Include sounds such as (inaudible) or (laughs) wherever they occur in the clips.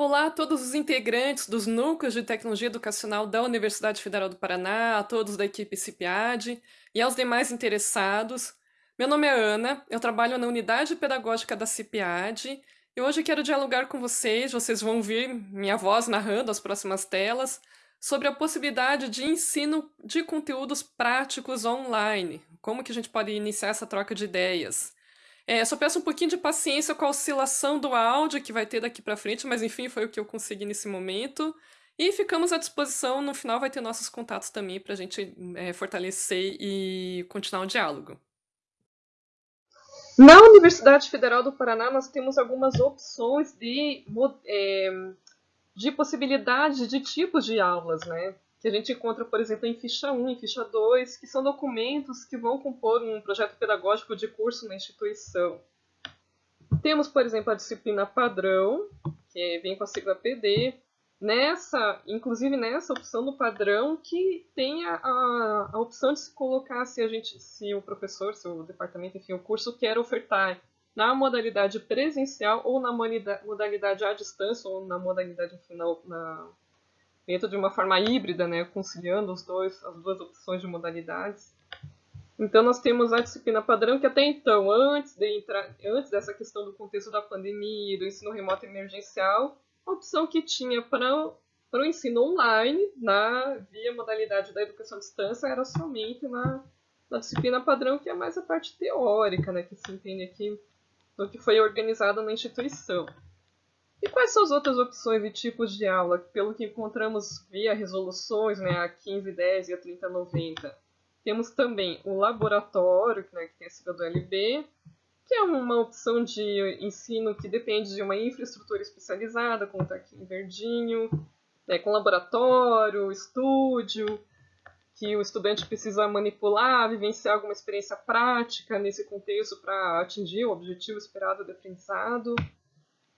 Olá a todos os integrantes dos núcleos de tecnologia educacional da Universidade Federal do Paraná, a todos da equipe CIPIAD e aos demais interessados. Meu nome é Ana, eu trabalho na unidade pedagógica da CIPIAD e hoje quero dialogar com vocês, vocês vão ouvir minha voz narrando as próximas telas, sobre a possibilidade de ensino de conteúdos práticos online, como que a gente pode iniciar essa troca de ideias. É, só peço um pouquinho de paciência com a oscilação do áudio que vai ter daqui para frente, mas enfim, foi o que eu consegui nesse momento. E ficamos à disposição, no final vai ter nossos contatos também para a gente é, fortalecer e continuar o diálogo. Na Universidade Federal do Paraná, nós temos algumas opções de, é, de possibilidades de tipos de aulas, né? Que a gente encontra, por exemplo, em ficha 1, em ficha 2, que são documentos que vão compor um projeto pedagógico de curso na instituição. Temos, por exemplo, a disciplina padrão, que vem com a sigla PD. Nessa, inclusive nessa opção do padrão, que tem a, a, a opção de se colocar se a gente, se o professor, se o departamento, enfim, o curso quer ofertar na modalidade presencial ou na modalidade à distância ou na modalidade enfim, na, na dentro de uma forma híbrida, né, conciliando os dois, as duas opções de modalidades. Então nós temos a disciplina padrão que até então, antes de entrar, antes dessa questão do contexto da pandemia, do ensino remoto emergencial, a opção que tinha para para o ensino online, na via modalidade da educação à distância, era somente na, na disciplina padrão, que é mais a parte teórica, né, que se entende aqui do que foi organizado na instituição. E quais são as outras opções e tipos de aula? Pelo que encontramos via resoluções, né, a 1510 e a 3090. Temos também o laboratório, né, que tem a sigla do LB, que é uma opção de ensino que depende de uma infraestrutura especializada, como está aqui em verdinho, né, com laboratório, estúdio, que o estudante precisa manipular, vivenciar alguma experiência prática nesse contexto para atingir o objetivo esperado do aprendizado.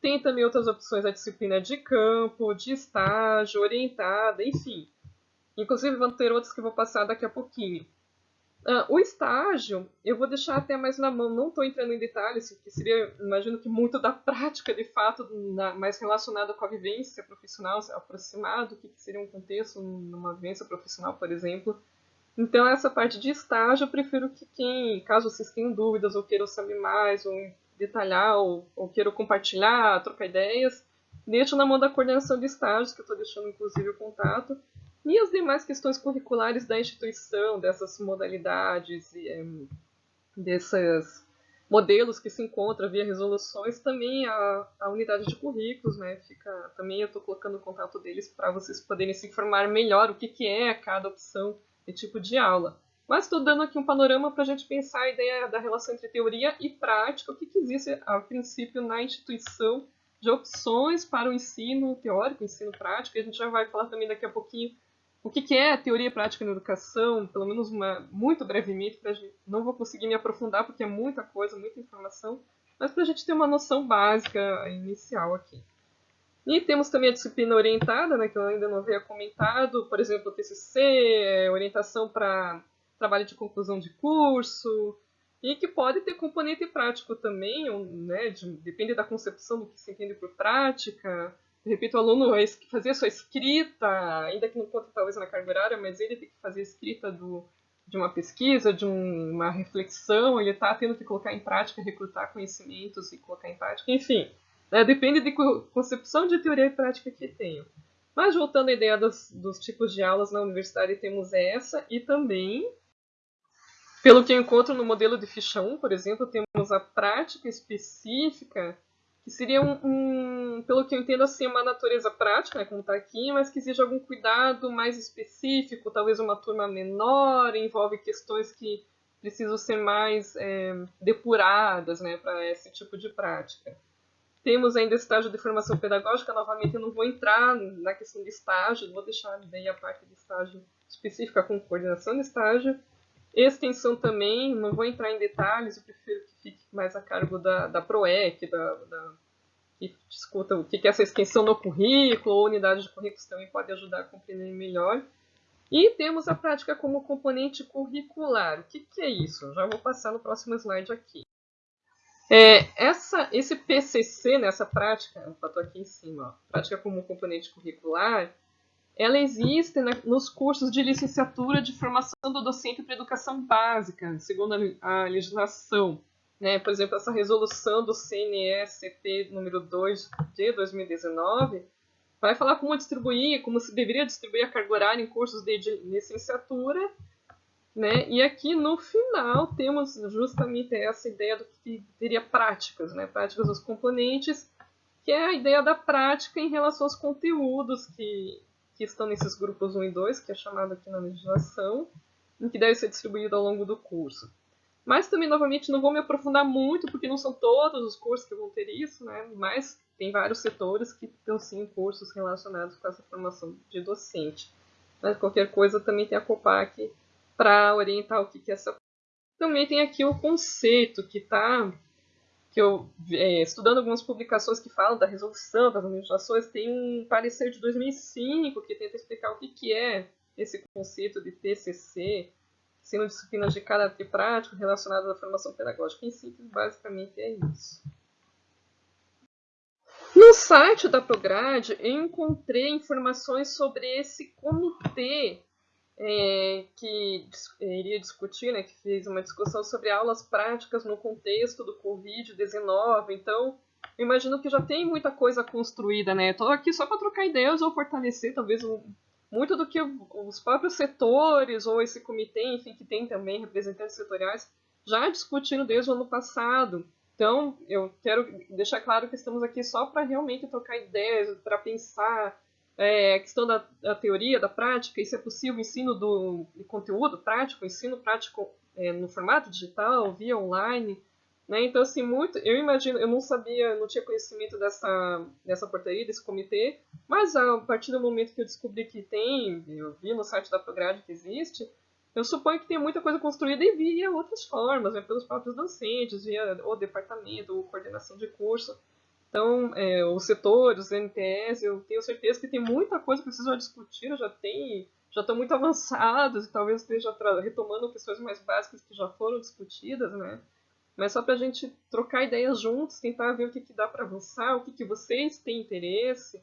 Tem também outras opções, a disciplina de campo, de estágio, orientada, enfim. Inclusive vão ter outras que eu vou passar daqui a pouquinho. Uh, o estágio, eu vou deixar até mais na mão, não estou entrando em detalhes, que seria, imagino que muito da prática, de fato, na, mais relacionada com a vivência profissional, aproximado, o que, que seria um contexto numa vivência profissional, por exemplo. Então, essa parte de estágio, eu prefiro que quem, caso vocês tenham dúvidas ou queiram saber mais, ou detalhar ou, ou queiro compartilhar, trocar ideias, deixo na mão da coordenação de estágios, que eu estou deixando inclusive o contato, e as demais questões curriculares da instituição, dessas modalidades e é, desses modelos que se encontram via resoluções, também a, a unidade de currículos, né, fica, também eu estou colocando o contato deles para vocês poderem se informar melhor o que, que é cada opção e tipo de aula. Mas estou dando aqui um panorama para a gente pensar a ideia da relação entre teoria e prática, o que, que existe a princípio na instituição de opções para o ensino teórico, ensino prático, e a gente já vai falar também daqui a pouquinho o que, que é teoria prática na educação, pelo menos uma, muito brevemente, gente, não vou conseguir me aprofundar porque é muita coisa, muita informação, mas para a gente ter uma noção básica inicial aqui. E temos também a disciplina orientada, né, que eu ainda não havia comentado, por exemplo, o TCC, orientação para trabalho de conclusão de curso, e que pode ter componente prático também, né, de, depende da concepção do que se entende por prática. De repente, o aluno fazia sua escrita, ainda que não conta talvez na carga horária, mas ele tem que fazer a escrita do, de uma pesquisa, de um, uma reflexão, ele está tendo que colocar em prática, recrutar conhecimentos e colocar em prática, enfim. Né, depende de concepção de teoria e prática que tenho. Mas voltando à ideia dos, dos tipos de aulas na universidade, temos essa e também pelo que eu encontro no modelo de ficha 1, por exemplo, temos a prática específica, que seria um, um pelo que eu entendo, assim, uma natureza prática, né, como está aqui, mas que exige algum cuidado mais específico, talvez uma turma menor, envolve questões que precisam ser mais é, depuradas né, para esse tipo de prática. Temos ainda estágio de formação pedagógica, novamente eu não vou entrar na questão de estágio, vou deixar daí a parte de estágio específica com coordenação de estágio. Extensão também, não vou entrar em detalhes, eu prefiro que fique mais a cargo da, da PROEC, da, da, que discuta o que é essa extensão no currículo, ou unidade de currículos também pode ajudar a compreender melhor. E temos a prática como componente curricular. O que, que é isso? Já vou passar no próximo slide aqui. É, essa, esse PCC, nessa né, prática, eu estou aqui em cima, ó, prática como componente curricular, ela existe na, nos cursos de licenciatura de formação do docente para educação básica, segundo a, a legislação. Né? Por exemplo, essa resolução do CNE-CP número 2 de 2019 vai falar como distribuir, como se deveria distribuir a carga horária em cursos de, de licenciatura, né? E aqui no final temos justamente essa ideia do que teria práticas, né? Práticas dos componentes, que é a ideia da prática em relação aos conteúdos que, que estão nesses grupos 1 e 2, que é chamado aqui na legislação, em que deve ser distribuído ao longo do curso. Mas também, novamente, não vou me aprofundar muito, porque não são todos os cursos que vão ter isso, né? Mas tem vários setores que estão sim cursos relacionados com essa formação de docente. Mas qualquer coisa também tem a Copac para orientar o que é essa. Também tem aqui o conceito que está que eu é, estudando algumas publicações que falam da resolução das legislações, tem um parecer de 2005 que tenta explicar o que, que é esse conceito de TCC, sendo disciplinas de caráter prático relacionadas à formação pedagógica. Em síntese, basicamente é isso. No site da Prograde, eu encontrei informações sobre esse comitê é, que iria discutir, né, que fez uma discussão sobre aulas práticas no contexto do Covid-19. Então, imagino que já tem muita coisa construída, né? Estou aqui só para trocar ideias ou fortalecer, talvez, um, muito do que os próprios setores ou esse comitê, enfim, que tem também representantes setoriais, já discutindo desde o ano passado. Então, eu quero deixar claro que estamos aqui só para realmente trocar ideias, para pensar é, a questão da, da, teoria, da prática, isso é possível, ensino do conteúdo prático, ensino prático é, no formato digital, via online. Né? Então, assim, muito, eu imagino, eu não sabia, não tinha conhecimento dessa, dessa portaria, desse comitê, mas a partir do momento que eu descobri que tem, eu vi no site da Prograde que existe, eu suponho que tem muita coisa construída e via outras formas, né, pelos próprios docentes, via o departamento, ou coordenação de curso. Então, é, os setores, os NTS, eu tenho certeza que tem muita coisa que precisam discutir, já tem, já estão muito avançados e talvez esteja retomando questões mais básicas que já foram discutidas, né? Mas só para a gente trocar ideias juntos, tentar ver o que, que dá para avançar, o que, que vocês têm interesse.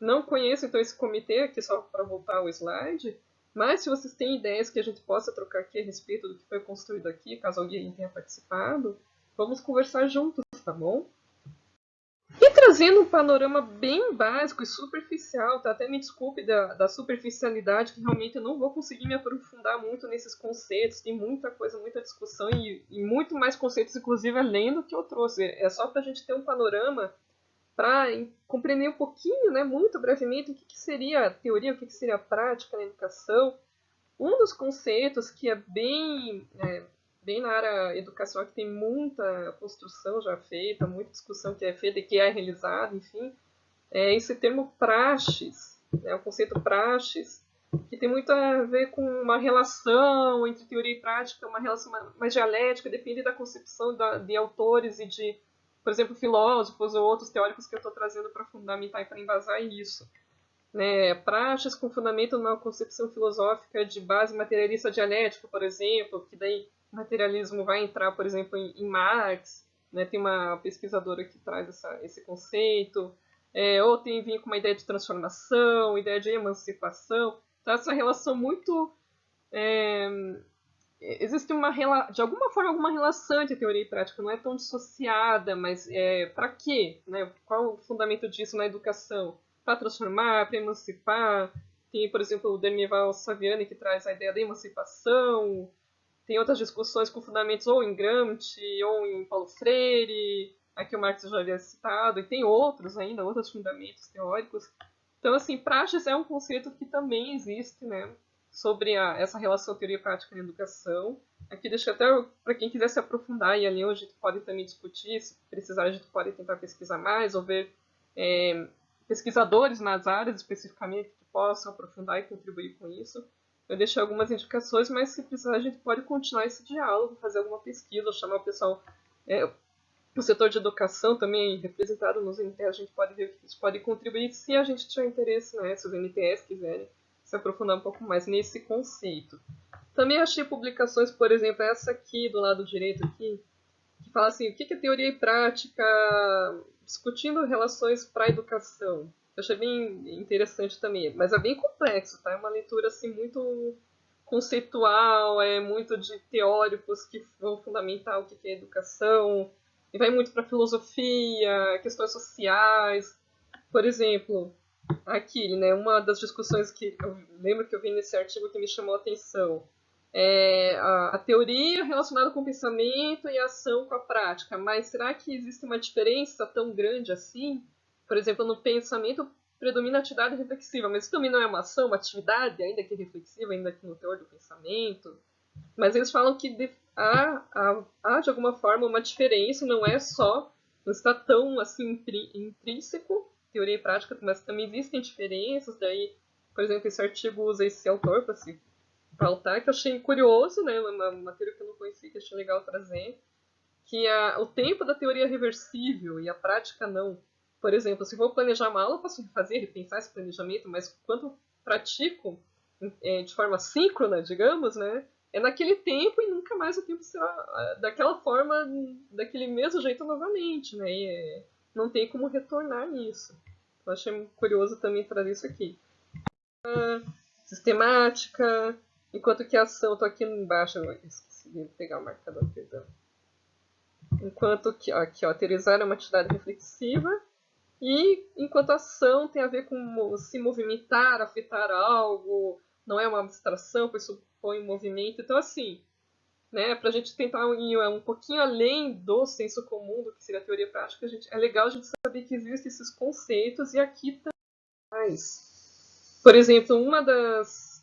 Não conheço então esse comitê aqui, só para voltar ao slide, mas se vocês têm ideias que a gente possa trocar aqui a respeito do que foi construído aqui, caso alguém tenha participado, vamos conversar juntos, tá bom? E trazendo um panorama bem básico e superficial, tá? até me desculpe da, da superficialidade, que realmente eu não vou conseguir me aprofundar muito nesses conceitos, tem muita coisa, muita discussão e, e muito mais conceitos, inclusive, além do que eu trouxe. É só para a gente ter um panorama para compreender um pouquinho, né, muito brevemente, o que, que seria a teoria, o que, que seria a prática na educação. Um dos conceitos que é bem, é, bem na área educacional, que tem muita construção já feita, muita discussão que é feita e que é realizada, enfim, é esse termo praxes, né, o conceito praxes, que tem muito a ver com uma relação entre teoria e prática, uma relação mais dialética, depende da concepção de autores e de por exemplo, filósofos ou outros teóricos que eu estou trazendo para fundamentar e para embasar isso. Né, praxes com fundamento na concepção filosófica de base materialista dialética, por exemplo, que daí materialismo vai entrar, por exemplo, em, em Marx, né, tem uma pesquisadora que traz essa, esse conceito, é, ou tem vir com uma ideia de transformação, ideia de emancipação, então essa relação muito é, existe uma de alguma forma alguma relação entre teoria e prática, não é tão dissociada, mas é, para quê? Né? Qual o fundamento disso na educação? Para transformar, para emancipar. Tem, por exemplo, o Demival Saviani que traz a ideia da emancipação. Tem outras discussões com fundamentos ou em Gramsci ou em Paulo Freire, aqui o Marx já havia citado, e tem outros ainda, outros fundamentos teóricos. Então, assim, praxis é um conceito que também existe, né? sobre a, essa relação teoria prática na educação. Aqui deixa até para quem quiser se aprofundar e ali a gente pode também discutir, se precisar a gente pode tentar pesquisar mais ou ver é, pesquisadores nas áreas especificamente que possam aprofundar e contribuir com isso. Eu deixei algumas indicações, mas se precisar a gente pode continuar esse diálogo, fazer alguma pesquisa, chamar o pessoal, é, o setor de educação também representado nos NTS, a gente pode ver que isso pode contribuir se a gente tiver interesse, né, se os NTS quiserem se aprofundar um pouco mais nesse conceito. Também achei publicações, por exemplo, essa aqui do lado direito aqui, que fala assim, o que é teoria e prática, discutindo relações para a educação. Eu achei bem interessante também, mas é bem complexo, tá? É uma leitura assim muito conceitual, é muito de teóricos que vão fundamentar o que é educação, e vai muito para filosofia, questões sociais. Por exemplo, aqui, né, uma das discussões que eu lembro que eu vi nesse artigo que me chamou a atenção é a, a teoria relacionada com o pensamento e a ação com a prática. Mas será que existe uma diferença tão grande assim? Por exemplo, no pensamento predomina a atividade reflexiva, mas isso também não é uma ação, uma atividade, ainda que reflexiva, ainda que no teor do pensamento. Mas eles falam que há, há, há de alguma forma uma diferença, não é só, não está tão assim intrínseco, teoria e prática, mas também existem diferenças, daí, por exemplo, esse artigo usa esse autor para se pautar, que eu achei curioso, né? Uma matéria que eu não conhecia, que achei legal trazer, que a, o tempo da teoria é reversível e a prática não. Por exemplo, se vou planejar uma aula, posso fazer, repensar esse planejamento, mas quando pratico é, de forma síncrona, digamos, né? É naquele tempo e nunca mais o tempo será ah, daquela forma, daquele mesmo jeito novamente, né? E, é, não tem como retornar nisso. Eu achei curioso também trazer isso aqui. Uh, sistemática, Enquanto que ação, tô aqui embaixo, esqueci de pegar o marcador, perdão. Enquanto que, aqui, ó, é uma atividade reflexiva. E enquanto ação tem a ver com se movimentar, afetar algo, não é uma abstração, pois supõe movimento. Então, assim, né, para a gente tentar ir um pouquinho além do senso comum, do que seria a teoria prática, a gente, é legal a gente saber que existem esses conceitos e aqui também. Por exemplo, uma das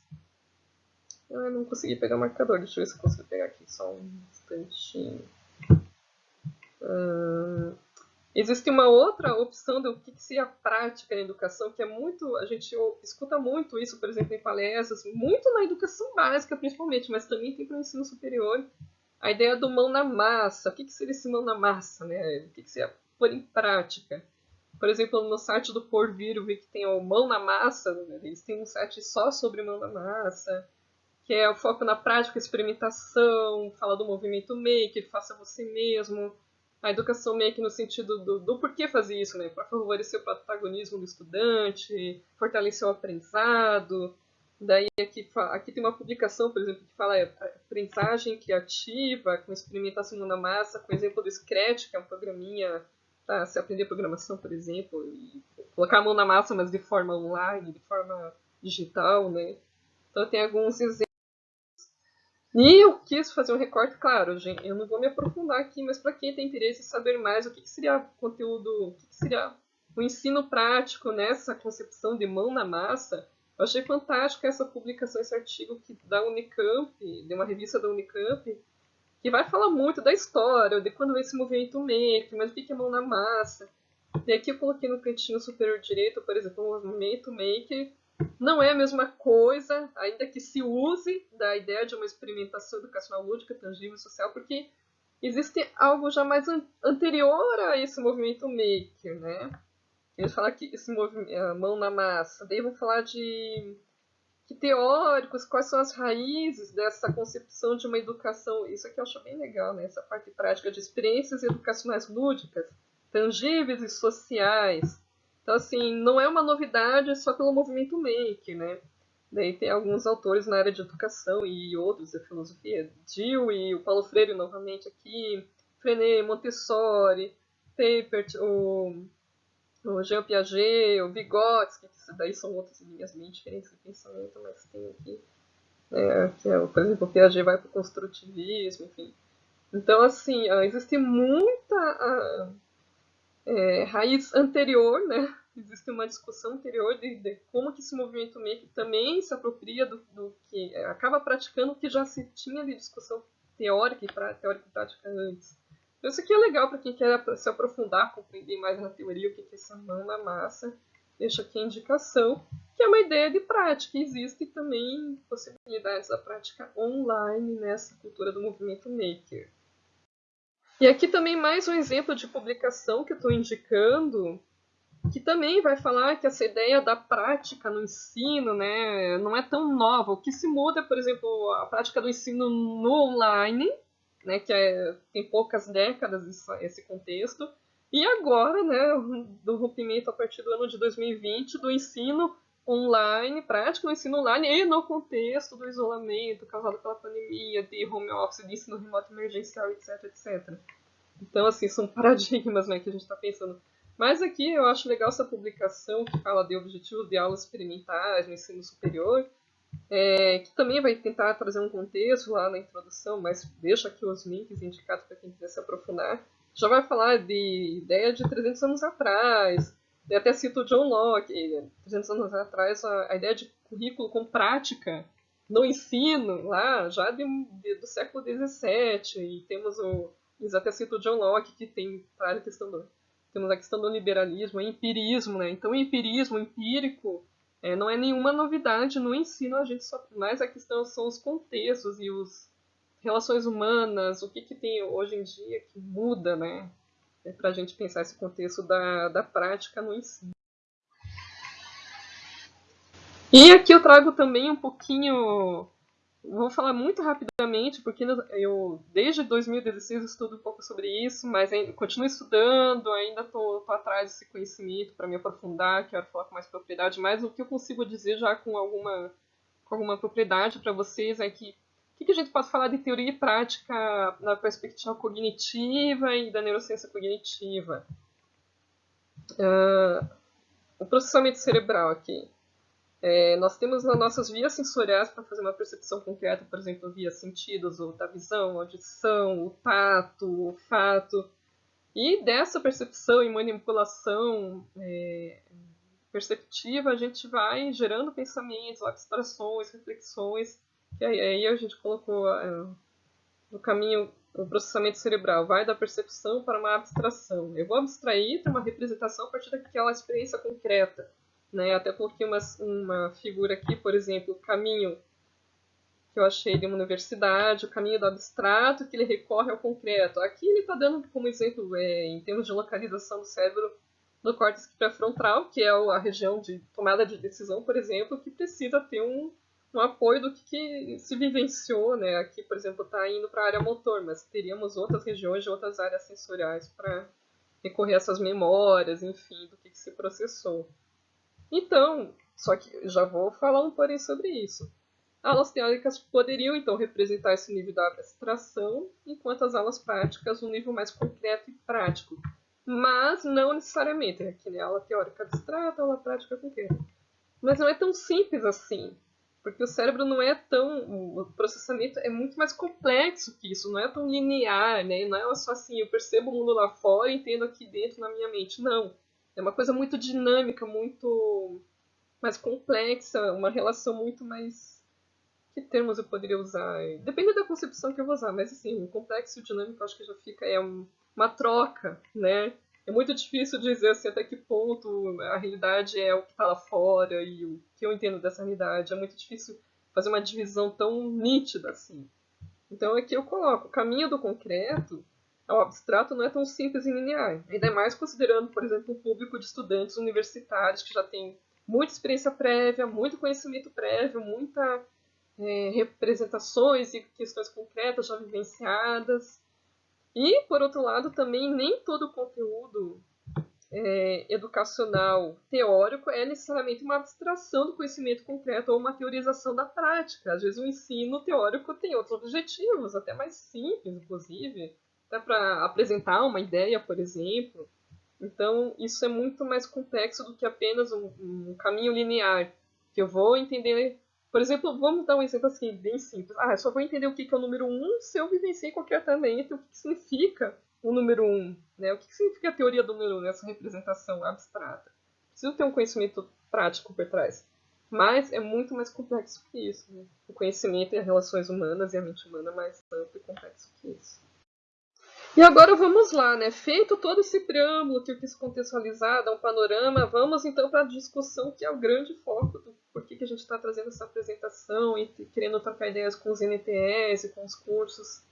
ah, não consegui pegar o marcador. Deixa eu ver se eu consigo pegar aqui só um instantinho. Uh, existe uma outra opção do que seria prática na educação, que é muito. A gente escuta muito isso, por exemplo, em palestras, muito na educação básica, principalmente, mas também tem para o ensino superior. A ideia do mão na massa. O que, que seria esse mão na massa? Né? O que, que seria pôr em prática? Por exemplo, no site do Porvir, eu vi que tem o Mão na Massa, né? eles têm um site só sobre mão na massa que é o foco na prática, experimentação, fala do movimento maker, faça você mesmo, a educação maker no sentido do, do porquê fazer isso, né? Para favorecer o protagonismo do estudante, fortalecer o aprendizado. Daí aqui, aqui tem uma publicação, por exemplo, que fala é, aprendizagem criativa, com experimentação na massa, com exemplo do Scratch, que é um programinha para se aprender programação, por exemplo, e colocar a mão na massa, mas de forma online, de forma digital, né? Então tem alguns exemplos e eu quis fazer um recorte, claro, gente, eu não vou me aprofundar aqui, mas para quem tem interesse em saber mais o que, que seria conteúdo, o que, que, seria o ensino prático nessa concepção de mão na massa, eu achei fantástico essa publicação, esse artigo que, da Unicamp, de uma revista da Unicamp, que vai falar muito da história, de quando esse movimento maker, mas o que é mão na massa. E aqui eu coloquei no cantinho superior direito, por exemplo, o movimento maker não é a mesma coisa, ainda que se use da ideia de uma experimentação educacional lúdica, tangível e social, porque existe algo já mais an anterior a esse movimento maker, né? Eles falam que esse movimento, mão na massa, daí vão falar de que teóricos, quais são as raízes dessa concepção de uma educação, isso aqui eu acho bem legal, né? Essa parte prática de experiências educacionais lúdicas, tangíveis e sociais, então, assim, não é uma novidade só pelo movimento make, né? Daí tem alguns autores na área de educação e outros da filosofia, e o Paulo Freire novamente aqui, Frenet, Montessori, Papert, o, o Jean Piaget, o Vygotsky, que daí são outras linhas bem diferentes de pensamento, mas tem aqui, né, que é, por exemplo, o Piaget vai para o construtivismo, enfim. Então, assim, existe muita é, raiz anterior, né? Existe uma discussão anterior de, de, como que esse movimento maker também se apropria do, do, que é, acaba praticando o que já se tinha de discussão teórica e pra, teórica e prática antes. Então, isso aqui é legal para quem quer se aprofundar, compreender mais na teoria o que é essa mão na massa. Deixa aqui a indicação, que é uma ideia de prática. Existe também possibilidades da prática online nessa cultura do movimento maker. E aqui também mais um exemplo de publicação que eu estou indicando, que também vai falar que essa ideia da prática no ensino né, não é tão nova. O que se muda é, por exemplo, a prática do ensino no online, né, que é, tem poucas décadas esse contexto, e agora, né, do rompimento a partir do ano de 2020 do ensino online, prático no ensino online e no contexto do isolamento causado pela pandemia, de home office, de ensino remoto emergencial, etc, etc. Então, assim, são (laughs) paradigmas né, que a gente está pensando. Mas aqui eu acho legal essa publicação que fala de objetivos de aulas experimentais no ensino superior, é, que também vai tentar trazer um contexto lá na introdução, mas deixa aqui os links indicados para quem quiser se aprofundar. Já vai falar de ideia de 300 anos atrás, eu até cito o John Locke, 300 anos atrás, a, a, ideia de currículo com prática no ensino, lá já de, de, do século XVII, e temos o, eles até cito o John Locke, que tem a questão do, temos a questão do liberalismo, o empirismo, né? Então, o empirismo, o empírico, é, não é nenhuma novidade no ensino, a gente só, mais a questão são os contextos e os relações humanas, o que, que tem hoje em dia que muda, né? É para a gente pensar esse contexto da, da prática no ensino. E aqui eu trago também um pouquinho Vou falar muito rapidamente, porque eu desde 2016 estudo um pouco sobre isso, mas continuo estudando, ainda estou atrás desse conhecimento para me aprofundar, quero falar com mais propriedade, mas o que eu consigo dizer já com alguma, com alguma propriedade para vocês é que o que, a gente pode falar de teoria e prática na perspectiva cognitiva e da neurociência cognitiva? Uh, o processamento cerebral aqui. É, nós temos as nossas vias sensoriais para fazer uma percepção concreta, por exemplo, via sentidos, ou da visão, audição, o tato, o olfato. E dessa percepção e manipulação é, perceptiva, a gente vai gerando pensamentos, abstrações, reflexões, aí, aí a gente colocou é, no caminho o processamento cerebral, vai da percepção para uma abstração. Eu vou abstrair para uma representação a partir daquela experiência concreta. Né? Até coloquei uma, uma figura aqui, por exemplo, o caminho que eu achei de uma universidade, o caminho do abstrato, que ele recorre ao concreto. Aqui ele está dando como exemplo, é, em termos de localização do cérebro, do córtex pré-frontal, que é a região de tomada de decisão, por exemplo, que precisa ter um, um apoio do que, que, se vivenciou. Né? Aqui, por exemplo, está indo para a área motor, mas teríamos outras regiões de outras áreas sensoriais para recorrer a essas memórias, enfim, do que, que se processou. Então, só que já vou falar um porém sobre isso. Aulas teóricas poderiam então representar esse nível da abstração, enquanto as aulas práticas um nível mais concreto e prático. Mas não necessariamente, aqui né? aula teórica abstrata, aula prática concreta. Mas não é tão simples assim, porque o cérebro não é tão. O processamento é muito mais complexo que isso, não é tão linear, né? Não é só assim, eu percebo o mundo lá fora e entendo aqui dentro na minha mente. Não. É uma coisa muito dinâmica, muito mais complexa, uma relação muito mais. Que termos eu poderia usar? Depende da concepção que eu vou usar, mas assim, complexo e dinâmico acho que já fica. É uma troca, né? É muito difícil dizer assim, até que ponto a realidade é o que está lá fora e o que eu entendo dessa realidade. É muito difícil fazer uma divisão tão nítida assim. Então aqui eu coloco o caminho do concreto o abstrato não é tão simples e linear. Ainda mais considerando, por exemplo, o público de estudantes universitários que já tem muita experiência prévia, muito conhecimento prévio, muitas é, representações e questões concretas já vivenciadas. E, por outro lado, também nem todo o conteúdo é, educacional teórico é necessariamente uma abstração do conhecimento concreto ou uma teorização da prática. Às vezes o ensino teórico tem outros objetivos, até mais simples, inclusive, até para apresentar uma ideia, por exemplo. Então, isso é muito mais complexo do que apenas um, um, caminho linear, que eu vou entender. Por exemplo, vamos dar um exemplo assim, bem simples. Ah, eu só vou entender o que é o número 1 se eu vivenciei qualquer talento, o que significa o número 1, né? o que significa a teoria do número 1 nessa representação abstrata. Preciso ter um conhecimento prático por trás. Mas é muito mais complexo que isso. Né? O conhecimento e as relações humanas e a mente humana é mais amplo e complexo que isso. E agora vamos lá, né? Feito todo esse preâmbulo que eu quis contextualizar, dar um panorama, vamos então para a discussão que é o grande foco do porquê que a gente está trazendo essa apresentação e querendo trocar ideias com os NTS com os cursos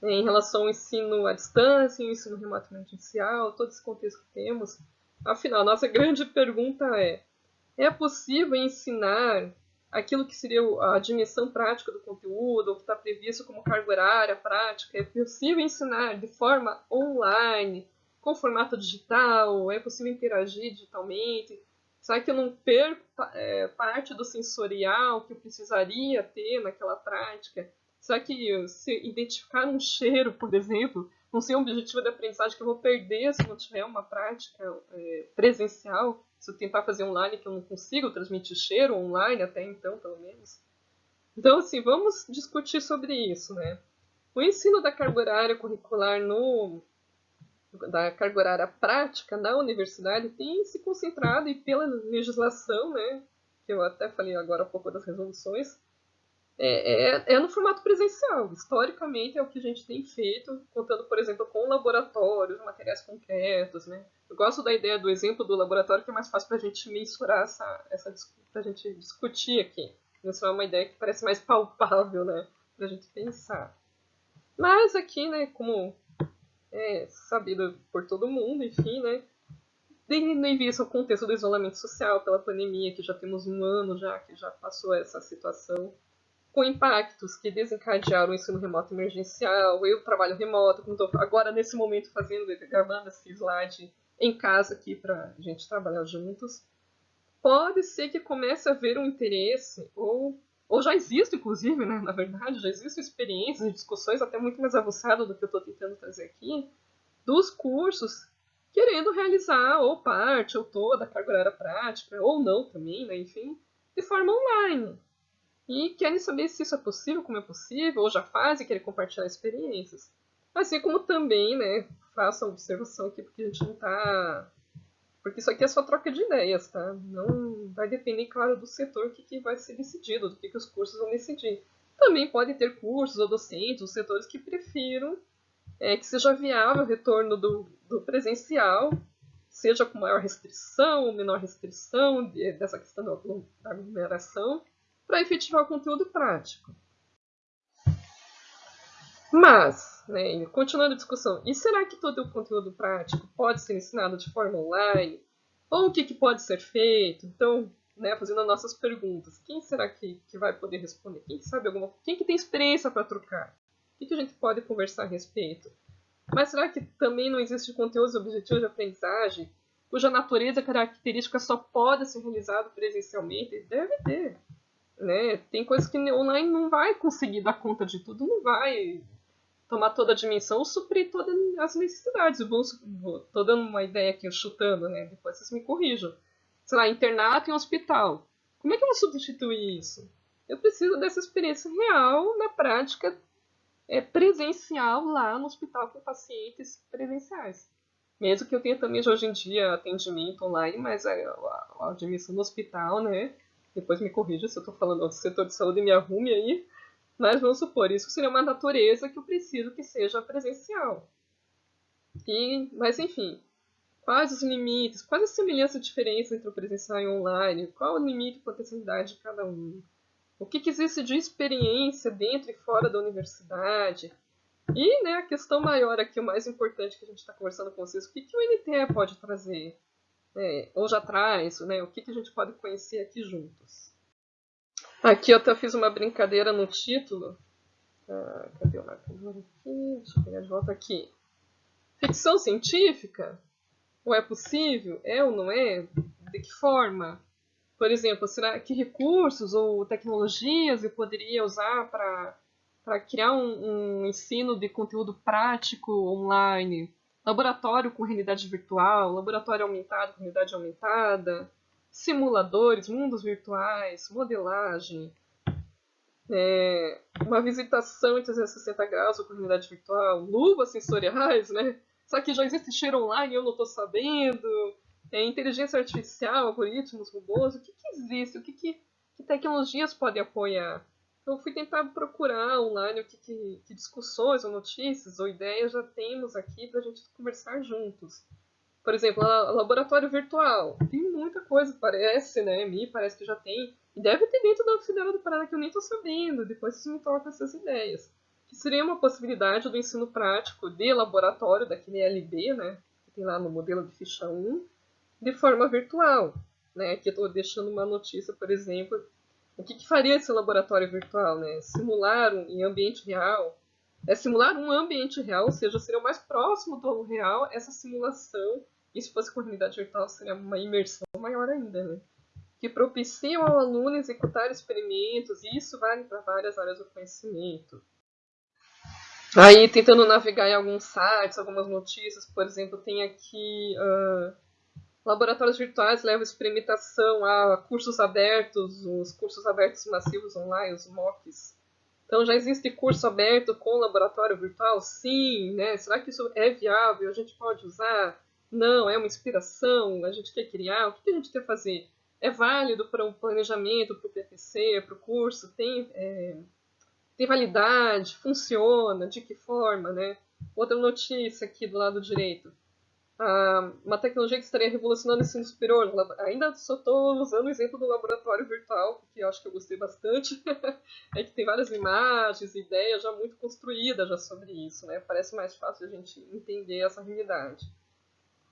né, em relação ao ensino à distância, o ensino remoto emergencial, todo esse contexto que temos. Afinal, nossa grande pergunta é: é possível ensinar aquilo que seria a dimensão prática do conteúdo, o que está previsto como carga horária prática, é possível ensinar de forma online, com formato digital, é possível interagir digitalmente, será que eu não perco é, parte do sensorial que eu precisaria ter naquela prática? Será que se identificar um cheiro, por exemplo, não ser um objetivo de aprendizagem que eu vou perder se não tiver uma prática é, presencial? Tentar fazer online que eu não consigo transmitir cheiro online até então, pelo menos. Então, assim, vamos discutir sobre isso, né? O ensino da carga horária curricular no da carga horária prática na universidade tem se concentrado e pela legislação, né, que eu até falei agora há pouco das resoluções, é, é, é, no formato presencial. Historicamente é o que a gente tem feito, contando, por exemplo, com laboratórios, materiais concretos, né? Eu gosto da ideia do exemplo do laboratório, que é mais fácil para a gente mensurar essa, essa para a gente discutir aqui. Isso é uma ideia que parece mais palpável, né? Para a gente pensar. Mas aqui, né, como é sabido por todo mundo, enfim, né? Tendo em vista o contexto do isolamento social pela pandemia, que já temos um ano já que já passou essa situação, com impactos que desencadearam o ensino remoto emergencial, eu trabalho remoto, como estou agora nesse momento fazendo, gravando esse slide em casa aqui para a gente trabalhar juntos, pode ser que comece a haver um interesse, ou, ou já existe, inclusive, né, na verdade, já existem experiências e discussões até muito mais avançadas do que eu estou tentando trazer aqui, dos cursos querendo realizar ou parte ou toda a carga horária prática, ou não também, né, enfim, de forma online e querem saber se isso é possível, como é possível, ou já fazem querem compartilhar experiências. Assim como também, né, faço a observação aqui, porque a gente não está... Porque isso aqui é só troca de ideias, tá? Não vai depender, claro, do setor que, que vai ser decidido, do que, que os cursos vão decidir. Também pode ter cursos ou docentes, ou setores que prefiram é, que seja viável o retorno do, do presencial, seja com maior restrição ou menor restrição dessa questão da aglomeração, para efetivar o conteúdo prático. Mas, né, continuando a discussão, e será que todo o conteúdo prático pode ser ensinado de forma online? Ou o que, que pode ser feito? Então, né, fazendo as nossas perguntas, quem será que, que vai poder responder? Quem sabe alguma Quem que tem experiência para trocar? O que, que a gente pode conversar a respeito? Mas será que também não existe conteúdos objetivos de aprendizagem cuja natureza característica só pode ser realizado presencialmente? Deve ter né? Tem coisas que online não vai conseguir dar conta de tudo, não vai tomar toda a dimensão, suprir todas as necessidades. Vamos, tô dando uma ideia aqui, chutando, né? Depois vocês me corrijam. Sei lá, internato em hospital. Como é que eu vou substituir isso? Eu preciso dessa experiência real, na prática, é, presencial lá no hospital com pacientes presenciais. Mesmo que eu tenha também hoje em dia atendimento online, mas a, a, a admissão no hospital, né? Depois me corrija se eu estou falando do setor de saúde e me arrume aí, mas vamos supor, isso seria uma natureza que eu preciso que seja presencial. E, mas enfim, quais os limites, quais as semelhanças e diferenças entre o presencial e o online, qual o limite e potencialidade de cada um, o que, que existe de experiência dentro e fora da universidade, e né, a questão maior aqui, o mais importante que a gente está conversando com vocês, o que, que o NTE pode trazer? É, ou já traz, né, o que, que a gente pode conhecer aqui juntos. Aqui eu até fiz uma brincadeira no título. Ah, cadê o marcador aqui? Deixa eu pegar de volta aqui. Ficção científica? Ou é possível? É ou não é? De que forma? Por exemplo, será que recursos ou tecnologias eu poderia usar para criar um, um ensino de conteúdo prático online? Laboratório com realidade virtual, laboratório aumentado com realidade aumentada, simuladores, mundos virtuais, modelagem, é, uma visitação em 360 graus com realidade virtual, luvas sensoriais, né? Só que já existe cheiro online e eu não estou sabendo, é, inteligência artificial, algoritmos, robôs, o que, que existe, o que, que, que tecnologias podem apoiar? Eu fui tentar procurar online o que, que, que, discussões ou notícias ou ideias já temos aqui para a gente conversar juntos. Por exemplo, laboratório virtual. Tem muita coisa, parece, né? Me parece que já tem. E deve ter dentro da Federal do Paraná que eu nem estou sabendo. Depois vocês me tocam essas ideias. Que seria uma possibilidade do ensino prático de laboratório, daquele LB, né? Que tem lá no modelo de ficha 1, de forma virtual. Né? Aqui eu estou deixando uma notícia, por exemplo, O que, que faria esse laboratório virtual? Né? Simular um, em ambiente real. É simular um ambiente real, ou seja, seria o mais próximo do real essa simulação. E se fosse com realidade virtual, seria uma imersão maior ainda, né? Que propiciam ao aluno executar experimentos, e isso vale para várias áreas do conhecimento. Aí, tentando navegar em alguns sites, algumas notícias, por exemplo, tem aqui uh, laboratórios virtuais levam experimentação a cursos abertos, os cursos abertos massivos online, os MOOCs. Então, já existe curso aberto com laboratório virtual? Sim, né? Será que isso é viável? A gente pode usar? Não, é uma inspiração? A gente quer criar? O que a gente quer fazer? É válido para o um planejamento, para o PPC, para o curso? Tem... É tem validade, funciona, de que forma, né? Outra notícia aqui do lado direito. Ah, uma tecnologia que estaria revolucionando o ensino superior. Ainda só estou usando o exemplo do laboratório virtual, que eu acho que eu gostei bastante. (laughs) é que tem várias imagens, ideias já muito construídas já sobre isso, né? Parece mais fácil a gente entender essa realidade.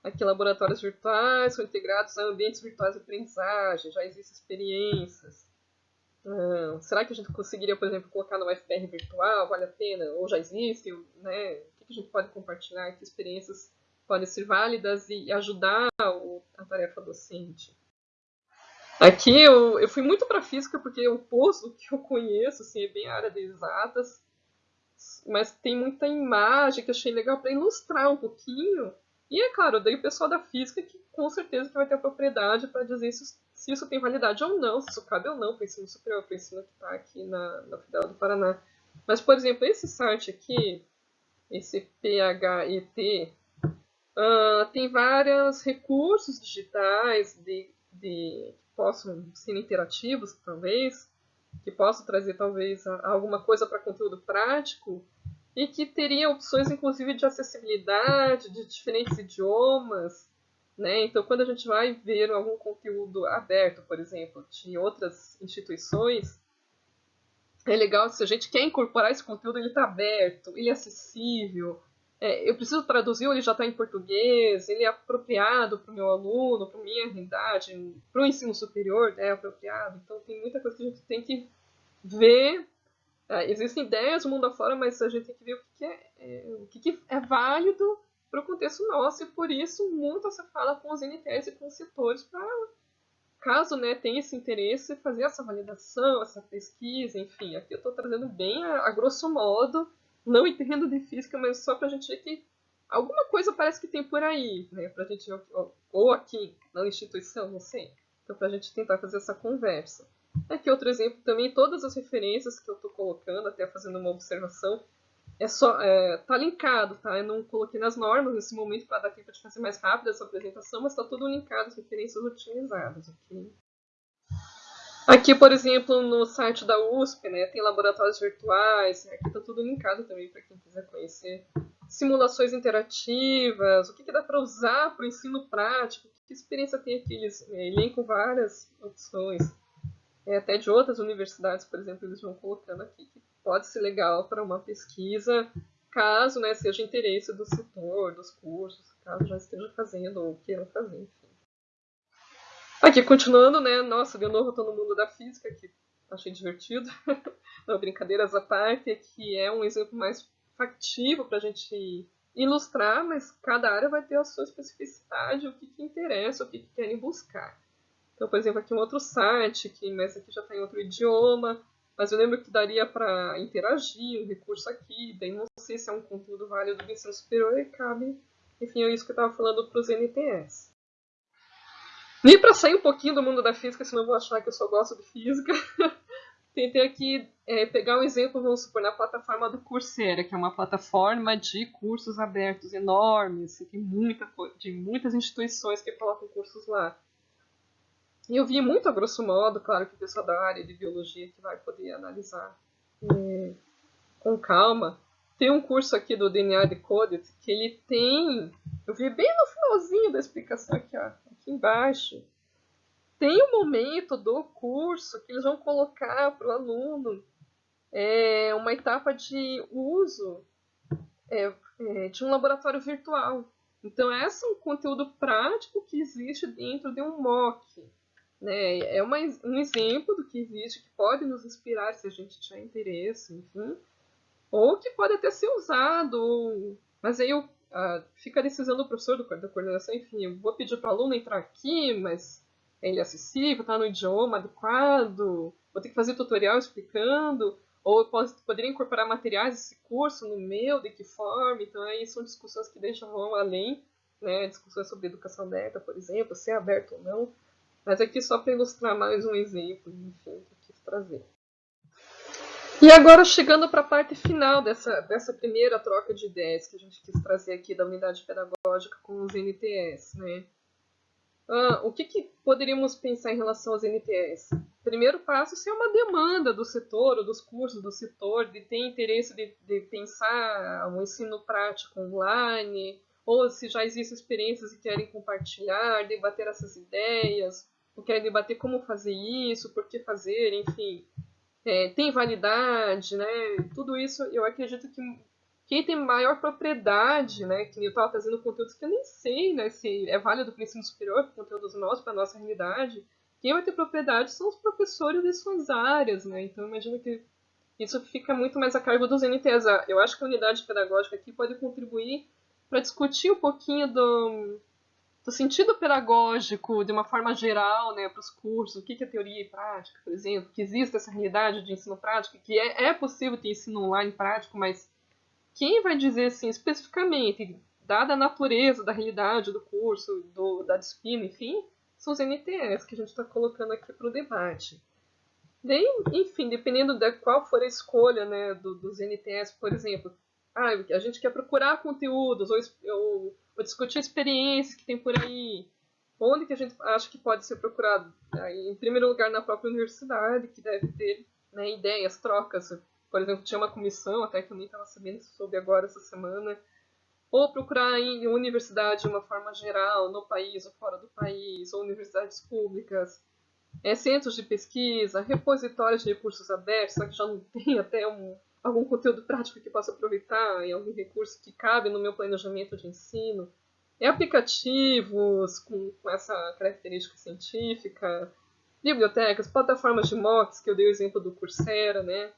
Aqui, laboratórios virtuais são integrados a ambientes virtuais de aprendizagem, já existem experiências. Uh, será que a gente conseguiria, por exemplo, colocar no FPR virtual? Vale a pena? Ou já existe? Né? O que a gente pode compartilhar? Que experiências podem ser válidas e ajudar o, a tarefa docente? Aqui eu, eu fui muito para física porque o posto que eu conheço assim, é bem a área de exatas, mas tem muita imagem que achei legal para ilustrar um pouquinho. E é claro, daí o pessoal da física que com certeza que vai ter a propriedade para dizer se se isso tem validade ou não, se isso cabe ou não para o ensino superior, para o ensino que está aqui na, na Federal do Paraná. Mas, por exemplo, esse site aqui, esse PHET, uh, tem vários recursos digitais de, de, que possam ser interativos, talvez, que possam trazer, talvez, alguma coisa para conteúdo prático, e que teria opções, inclusive, de acessibilidade, de diferentes idiomas, né? Então, quando a gente vai ver algum conteúdo aberto, por exemplo, de outras instituições, é legal se a gente quer incorporar esse conteúdo, ele está aberto, ele é acessível. É, eu preciso traduzir, ele já está em português, ele é apropriado para o meu aluno, para minha realidade, para o ensino superior, é apropriado. Então, tem muita coisa que a gente tem que ver. É, existem ideias no mundo afora, mas a gente tem que ver o que, é, é, o que é válido para o contexto nosso e por isso muito se fala com os NTS e com os setores para caso né, tenha esse interesse, fazer essa validação, essa pesquisa, enfim. Aqui eu estou trazendo bem a, a, grosso modo, não entendo de física, mas só para a gente ver que alguma coisa parece que tem por aí, né, para a gente, ou aqui na instituição, não sei. Então, para a gente tentar fazer essa conversa. Aqui outro exemplo também, todas as referências que eu estou colocando, até fazendo uma observação, é só é, tá linkado, tá? Eu não coloquei nas normas nesse momento para dar tempo de fazer mais rápido essa apresentação, mas está tudo linkado, as referências utilizadas, ok? Aqui, por exemplo, no site da USP, né, tem laboratórios virtuais, aqui está tudo linkado também para quem quiser conhecer. Simulações interativas, o que, que dá para usar para o ensino prático, que experiência tem aqui, eles é, elencam várias opções. É, até de outras universidades, por exemplo, eles vão colocando aqui que pode ser legal para uma pesquisa, caso né, seja interesse do setor, dos cursos, caso já esteja fazendo ou queiram fazer, enfim. Aqui, continuando, né? Nossa, de novo estou no mundo da física, que achei divertido. (laughs) Não, brincadeiras à parte, aqui é um exemplo mais factível para a gente ilustrar, mas cada área vai ter a sua especificidade, o que, que interessa, o que, que querem buscar. Então, por exemplo, aqui um outro site, que, mas aqui já está em outro idioma, mas eu lembro que daria para interagir um recurso aqui, daí não sei se é um conteúdo válido do ensino superior e cabe, enfim, é isso que eu estava falando para os NTS. E para sair um pouquinho do mundo da física, senão eu vou achar que eu só gosto de física, (laughs) tentei aqui é, pegar um exemplo, vamos supor, na plataforma do Coursera, que é uma plataforma de cursos abertos enormes, tem muita, de muitas instituições que colocam cursos lá. E eu vi muito a grosso modo, claro que o pessoal da área de biologia que vai poder analisar é, com calma. Tem um curso aqui do DNA Decoded que ele tem. Eu vi bem no finalzinho da explicação aqui, ó, aqui embaixo. Tem um momento do curso que eles vão colocar para o aluno é, uma etapa de uso é, é, de um laboratório virtual. Então, esse é um conteúdo prático que existe dentro de um MOOC né, é uma, um exemplo do que existe, que pode nos inspirar se a gente tiver interesse, enfim, ou que pode até ser usado, mas aí eu, uh, fica decisão do professor, do, da coordenação, enfim, eu vou pedir para o aluno entrar aqui, mas ele é acessível, está no idioma adequado, vou ter que fazer tutorial explicando, ou eu posso, poderia incorporar materiais desse curso no meu, de que forma, então aí são discussões que deixam vão além, né, discussões sobre educação aberta, por exemplo, se é aberto ou não, mas aqui só para ilustrar mais um exemplo, enfim, que eu quis trazer. E agora chegando para a parte final dessa, dessa primeira troca de ideias que a gente quis trazer aqui da unidade pedagógica com os NTS, né? Ah, o que, que, poderíamos pensar em relação aos NTS? Primeiro passo, se é uma demanda do setor ou dos cursos do setor de ter interesse de, de pensar um ensino prático online, ou se já existem experiências e querem compartilhar, debater essas ideias, ou querem debater como fazer isso, por que fazer, enfim. É, tem validade, né? Tudo isso eu acredito que quem tem maior propriedade, né, que eu estava trazendo conteúdos que eu nem sei né, se é válido para o ensino superior, conteúdos nossos, para a nossa realidade, quem vai ter propriedade são os professores de suas áreas, né? Então imagino que isso fica muito mais a cargo dos NTs. Eu acho que a unidade pedagógica aqui pode contribuir para discutir um pouquinho do, do sentido pedagógico de uma forma geral né, para os cursos, o que é teoria e prática, por exemplo, que existe essa realidade de ensino prático, que é, é possível ter ensino online prático, mas quem vai dizer assim especificamente, dada a natureza da realidade do curso, do, da disciplina, enfim, são os NTS que a gente está colocando aqui para o debate. Daí, enfim, dependendo de qual for a escolha né, do, dos NTS, por exemplo, ah, a gente quer procurar conteúdos ou, ou, ou, discutir experiências que tem por aí, onde que a gente acha que pode ser procurado? Aí, em primeiro lugar, na própria universidade, que deve ter né, ideias, trocas. Por exemplo, tinha uma comissão, até que eu nem estava sabendo, soube agora essa semana, ou procurar em universidade de uma forma geral, no país ou fora do país, ou universidades públicas, é, centros de pesquisa, repositórios de recursos abertos, só que já não (laughs) tem até um, algum conteúdo prático que possa aproveitar, e algum recurso que cabe no meu planejamento de ensino, é aplicativos com, com essa característica científica, bibliotecas, plataformas de mocks, que eu dei o exemplo do Coursera, né?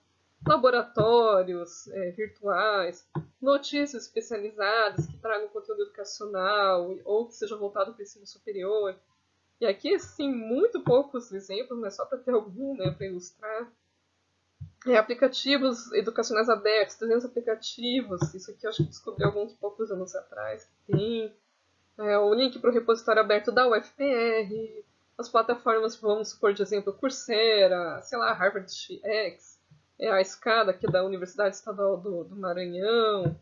laboratórios é, virtuais, notícias especializadas que tragam conteúdo educacional ou que seja voltado para o ensino superior. E aqui, assim, muito poucos exemplos, mas só para ter algum, né, para ilustrar. É, aplicativos educacionais abertos, 300 aplicativos, isso aqui eu acho que descobri alguns poucos anos atrás tem. É, o link para o repositório aberto da UFPR, as plataformas, vamos supor, de exemplo, Coursera, sei lá, Harvard X, é a escada aqui da Universidade Estadual do, do Maranhão.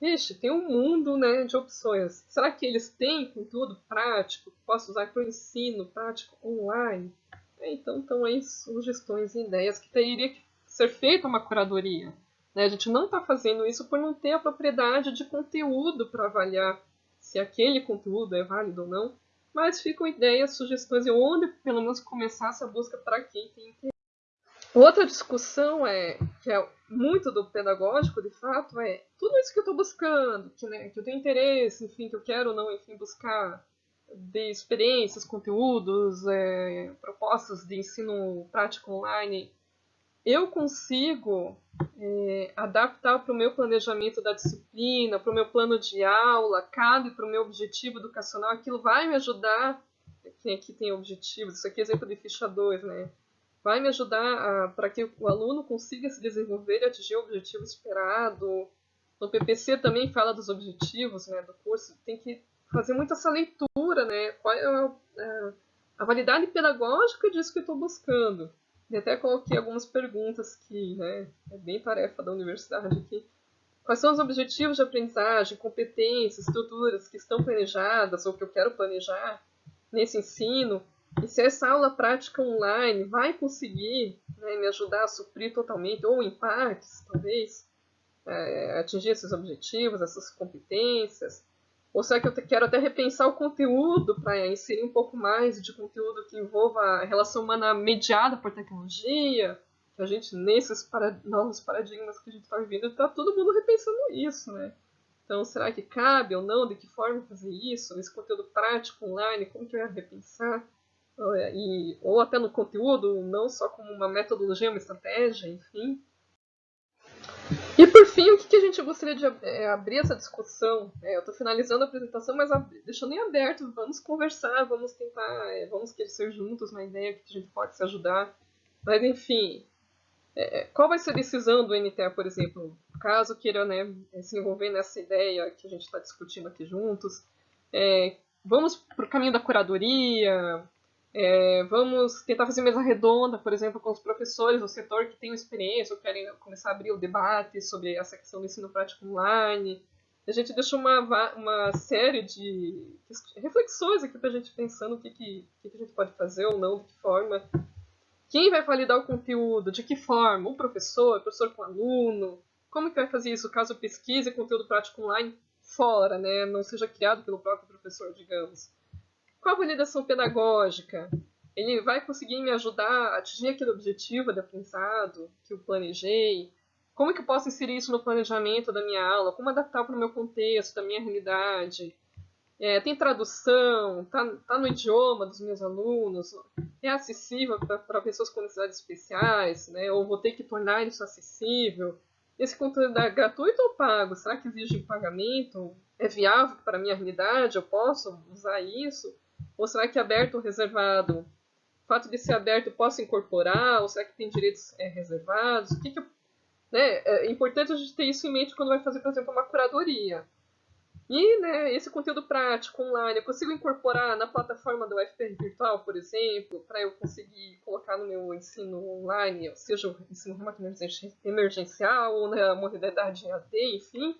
Ixi, tem um mundo né, de opções. Será que eles têm conteúdo prático posso usar para o ensino prático online? É, então estão aí sugestões e ideias que teria que ser feita uma curadoria. Né? A gente não está fazendo isso por não ter a propriedade de conteúdo para avaliar se aquele conteúdo é válido ou não, mas ficam ideias, sugestões e onde pelo menos começar essa busca para quem tem interesse. Outra discussão é que é muito do pedagógico, de fato, é tudo isso que eu estou buscando, que, né, que eu tenho interesse, enfim, que eu quero ou não, enfim, buscar de experiências, conteúdos, é, propostas de ensino prático online, eu consigo é, adaptar para o meu planejamento da disciplina, para o meu plano de aula, cabe para o meu objetivo educacional, aquilo vai me ajudar. Aqui tem objetivos, isso aqui é exemplo de ficha 2, né? vai me ajudar para que o aluno consiga se desenvolver e atingir o objetivo esperado. No PPC também fala dos objetivos né, do curso, tem que fazer muito essa leitura, né? Qual é a, a, a validade pedagógica disso que eu estou buscando. E até coloquei algumas perguntas que né, é bem tarefa da universidade aqui. Quais são os objetivos de aprendizagem, competências, estruturas que estão planejadas ou que eu quero planejar nesse ensino? E se essa aula prática online vai conseguir né, me ajudar a suprir totalmente, ou em partes, talvez, é, atingir esses objetivos, essas competências? Ou será que eu quero até repensar o conteúdo para inserir um pouco mais de conteúdo que envolva a relação humana mediada por tecnologia? Que a gente, nesses para, novos paradigmas que a gente está vivendo, está todo mundo repensando isso, né? Então, será que cabe ou não? De que forma fazer isso? Esse conteúdo prático online, como que eu ia repensar? e, ou até no conteúdo, não só como uma metodologia, uma estratégia, enfim. (laughs) E por fim, o que, a gente gostaria de é, abrir essa discussão? É, eu estou finalizando a apresentação, mas deixando em aberto, vamos conversar, vamos tentar, é, vamos crescer juntos na ideia que a gente pode se ajudar. Mas enfim, qual vai ser a decisão do NTA, por exemplo, caso queira né, se envolver nessa ideia que a gente está discutindo aqui juntos? Vamos para o caminho da curadoria, é, vamos tentar fazer mesa redonda, por exemplo, com os professores do setor que têm experiência ou querem começar a abrir o debate sobre essa questão do ensino prático online. A gente deixou uma, uma série de reflexões aqui para a gente pensando o que, que, que, a gente pode fazer ou não, de que forma. Quem vai validar o conteúdo? De que forma? O professor? Professor com aluno? Como que vai fazer isso caso pesquise conteúdo prático online fora, né? não seja criado pelo próprio professor, digamos? Qual a validação pedagógica? Ele vai conseguir me ajudar a atingir aquele objetivo de aprendizado que eu planejei? Como é que eu posso inserir isso no planejamento da minha aula? Como adaptar para o meu contexto, da minha realidade? É, tem tradução? Está tá no idioma dos meus alunos? É acessível para pessoas com necessidades especiais? Né? Ou vou ter que tornar isso acessível? Esse conteúdo é gratuito ou pago? Será que exige pagamento? É viável para a minha realidade? Eu posso usar isso? Ou será que é aberto ou reservado? O fato de ser aberto posso incorporar? Ou será que tem direitos é, reservados? O que, que né, é importante a gente ter isso em mente quando vai fazer, por exemplo, uma curadoria. E né, esse conteúdo prático online, eu consigo incorporar na plataforma do UFPR Virtual, por exemplo, para eu conseguir colocar no meu ensino online, seja o ensino remoto emergencial ou na modalidade AD, enfim.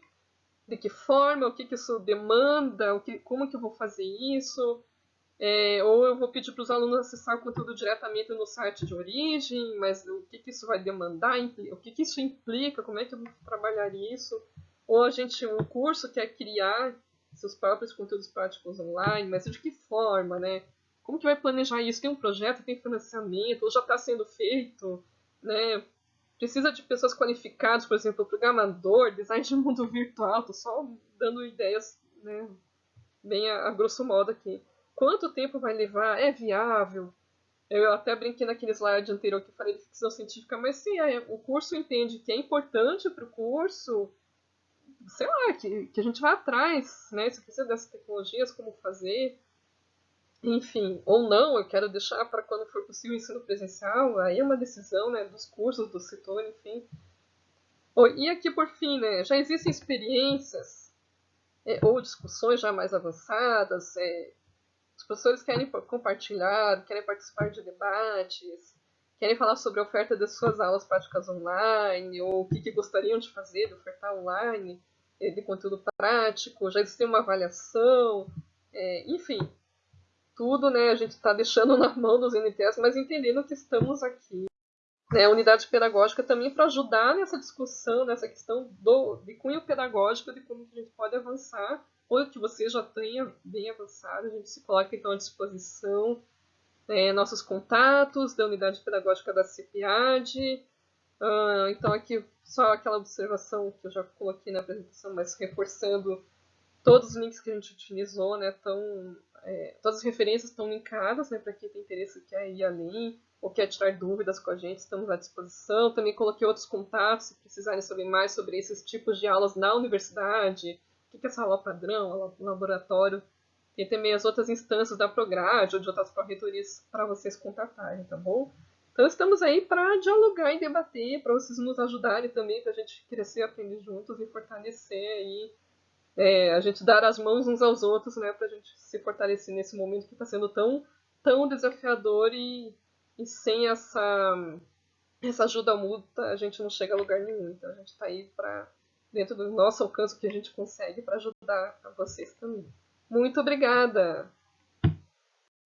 De que forma, o que, que isso demanda, o que, como que eu vou fazer isso, é, ou eu vou pedir para os alunos acessar o conteúdo diretamente no site de origem, mas o que, que isso vai demandar, o que, que isso implica, como é que eu vou trabalhar isso. Ou a gente, um curso quer criar seus próprios conteúdos práticos online, mas de que forma, né? Como que vai planejar isso? Tem um projeto, tem financiamento, ou já está sendo feito, né? Precisa de pessoas qualificadas, por exemplo, programador, design de mundo virtual, estou só dando ideias, né? Bem a, a grosso modo aqui. Quanto tempo vai levar? É viável? Eu até brinquei naquele slide anterior que falei de ficção científica, mas se é, o curso entende que é importante para o curso, sei lá, que, que a gente vai atrás, né? Se precisa dessas tecnologias, como fazer, enfim, ou não, eu quero deixar para quando for possível o ensino presencial, aí é uma decisão, né, dos cursos, do setor, enfim. Oh, e aqui, por fim, né, já existem experiências é, ou discussões já mais avançadas, é, os professores querem compartilhar, querem participar de debates, querem falar sobre a oferta das suas aulas práticas online, ou o que, que gostariam de fazer, de ofertar online, eh, de conteúdo prático, já existe uma avaliação, é, enfim, tudo né, a gente está deixando na mão dos NTS, mas entendendo que estamos aqui. Né, a unidade pedagógica também para ajudar nessa discussão, nessa questão do, de cunho pedagógico, de como a gente pode avançar ou que você já tenha bem avançado, a gente se coloca então à disposição é, nossos contatos da unidade pedagógica da CIPIAD. Uh, então aqui só aquela observação que eu já coloquei na apresentação, mas reforçando todos os links que a gente utilizou, né, tão, é, todas as referências estão linkadas, né, para quem tem interesse quer ir além ou quer tirar dúvidas com a gente, estamos à disposição. Também coloquei outros contatos, se precisarem saber mais sobre esses tipos de aulas na universidade, que é essa aula padrão, laboratório. Tem também as outras instâncias da Prograde ou de outras corretorias para vocês contatarem, tá bom? Então estamos aí para dialogar e debater, para vocês nos ajudarem também, para a gente crescer, aprender juntos e fortalecer aí, é, a gente dar as mãos uns aos outros, né, para a gente se fortalecer nesse momento que está sendo tão, tão desafiador e, e sem essa, essa ajuda mútua a gente não chega a lugar nenhum. Então a gente está aí para dentro do nosso alcance que a gente consegue para ajudar vocês também. Muito obrigada!